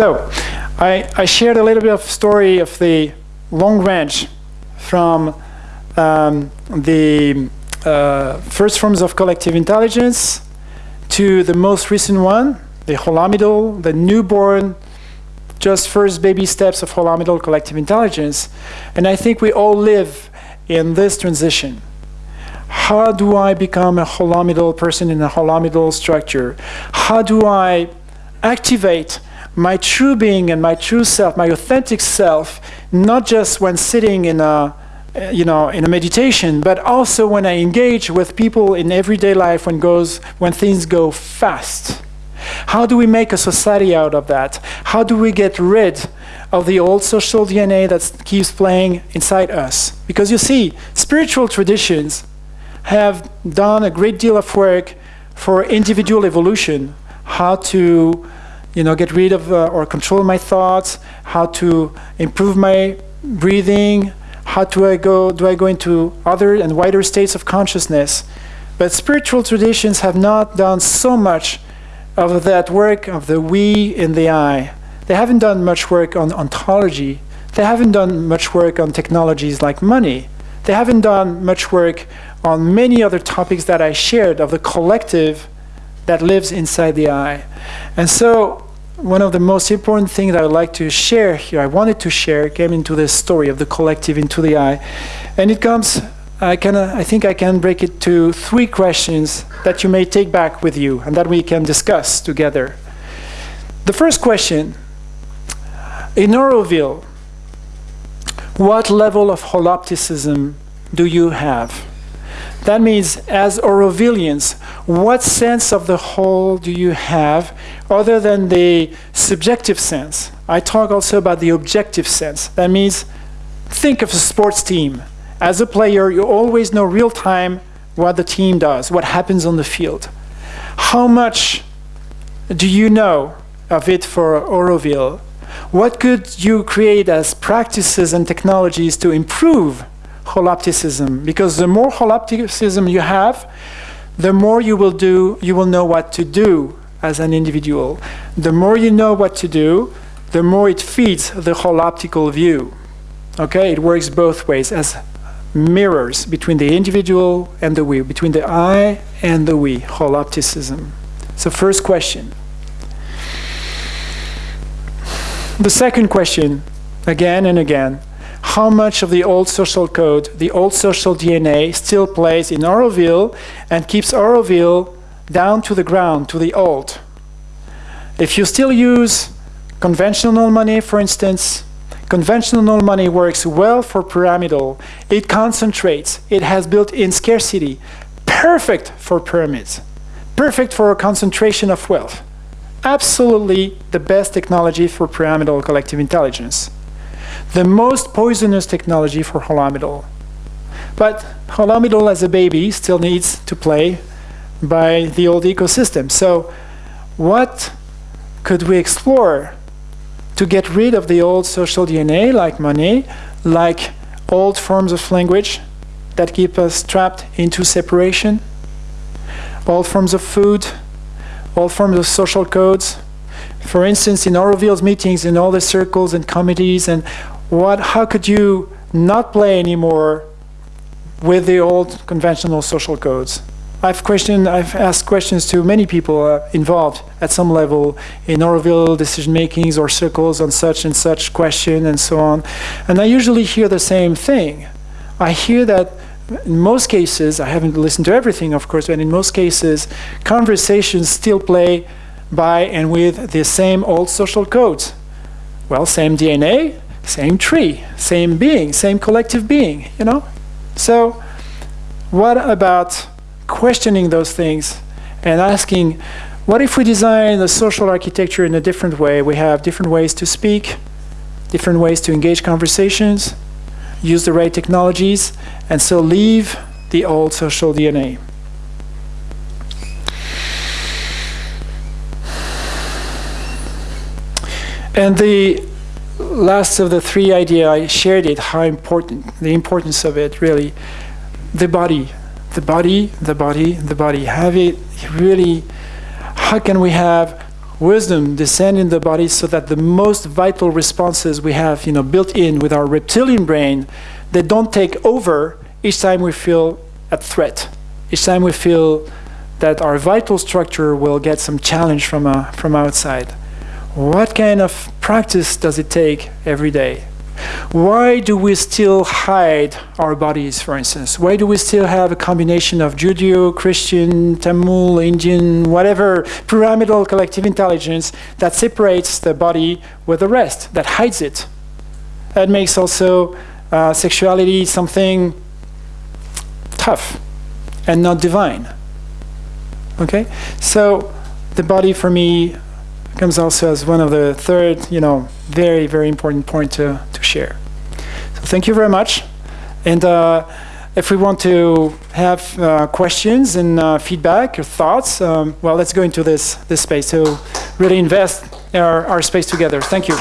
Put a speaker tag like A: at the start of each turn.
A: So, I, I shared a little bit of story of the long range from um, the uh, first forms of collective intelligence to the most recent one, the holomidal, the newborn, just first baby steps of holomidal collective intelligence. And I think we all live in this transition. How do I become a holomidal person in a holomidal structure? How do I activate my true being and my true self, my authentic self, not just when sitting in a eh, you know, in a meditation, but also when I engage with people in everyday life when goes when things go fast. How do we make a society out of that? How do we get rid of the old social DNA that keeps playing inside us? Because you see, spiritual traditions have done a great deal of work for individual evolution, how to you know, get rid of uh, or control my thoughts, how to improve my breathing, how do I go, do I go into other and wider states of consciousness? But spiritual traditions have not done so much of that work of the we in the I. They haven't done much work on ontology. They haven't done much work on technologies like money. They haven't done much work on many other topics that I shared of the collective that lives inside the I. And so one of the most important things I would like to share here, I wanted to share, came into the story of the collective into the I. And it comes, I, can, uh, I think I can break it to three questions that you may take back with you and that we can discuss together. The first question, in Auroville, what level of holopticism do you have? That means, as Aurovillians, what sense of the whole do you have other than the subjective sense? I talk also about the objective sense. That means, think of a sports team. As a player, you always know real time what the team does, what happens on the field. How much do you know of it for Auroville? What could you create as practices and technologies to improve holopticism because the more holopticism you have, the more you will do, you will know what to do as an individual. The more you know what to do, the more it feeds the holoptical view. Okay, it works both ways as mirrors between the individual and the we, between the I and the we, holopticism. So first question. The second question, again and again, how much of the old social code, the old social DNA still plays in Auroville and keeps Auroville down to the ground, to the old. If you still use conventional money, for instance, conventional money works well for pyramidal. It concentrates. It has built-in scarcity. Perfect for pyramids. Perfect for a concentration of wealth. Absolutely the best technology for pyramidal collective intelligence the most poisonous technology for holomidal. But holomidal as a baby still needs to play by the old ecosystem. So what could we explore to get rid of the old social DNA like money, like old forms of language that keep us trapped into separation, old forms of food, old forms of social codes. For instance, in Auroville's meetings, in all the circles and committees and what, how could you not play anymore with the old conventional social codes? I've questioned, I've asked questions to many people uh, involved at some level in Auroville decision makings or circles on such and such question and so on. And I usually hear the same thing. I hear that in most cases, I haven't listened to everything, of course, but in most cases, conversations still play by and with the same old social codes. Well, same DNA, same tree, same being, same collective being, you know? So what about questioning those things and asking, what if we design the social architecture in a different way? We have different ways to speak, different ways to engage conversations, use the right technologies, and so leave the old social DNA. And the last of the three idea, I shared it, how important, the importance of it, really. The body, the body, the body, the body. Have it really, how can we have wisdom descend in the body so that the most vital responses we have, you know, built in with our reptilian brain, they don't take over each time we feel a threat, each time we feel that our vital structure will get some challenge from, uh, from outside. What kind of practice does it take every day? Why do we still hide our bodies, for instance? Why do we still have a combination of Judeo, Christian, Tamil, Indian, whatever pyramidal collective intelligence that separates the body with the rest, that hides it? That makes also uh, sexuality something tough and not divine. Okay? So the body for me comes also as one of the third, you know, very, very important point to, to share. So thank you very much. And uh, if we want to have uh, questions and uh, feedback or thoughts, um, well, let's go into this, this space to really invest our, our space together. Thank you.